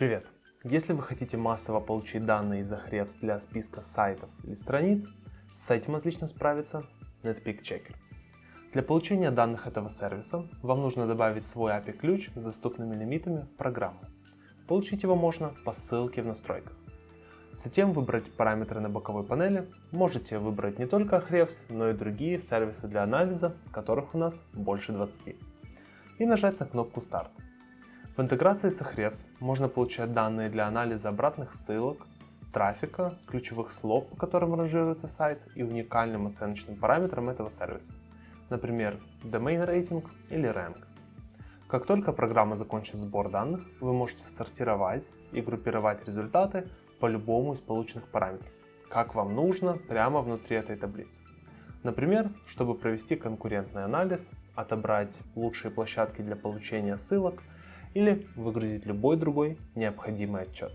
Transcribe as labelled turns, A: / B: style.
A: Привет! Если вы хотите массово получить данные из Ahrefs для списка сайтов или страниц, с этим отлично справится Netpeak Checker. Для получения данных этого сервиса вам нужно добавить свой API-ключ с доступными лимитами в программу. Получить его можно по ссылке в настройках. Затем выбрать параметры на боковой панели. Можете выбрать не только Ahrefs, но и другие сервисы для анализа, которых у нас больше 20. И нажать на кнопку Старт. В интеграции с Ahrefs можно получать данные для анализа обратных ссылок, трафика, ключевых слов, по которым ранжируется сайт и уникальным оценочным параметрам этого сервиса, например, domain rating или rank. Как только программа закончит сбор данных, вы можете сортировать и группировать результаты по любому из полученных параметров, как вам нужно прямо внутри этой таблицы. Например, чтобы провести конкурентный анализ, отобрать лучшие площадки для получения ссылок или выгрузить любой другой необходимый отчет.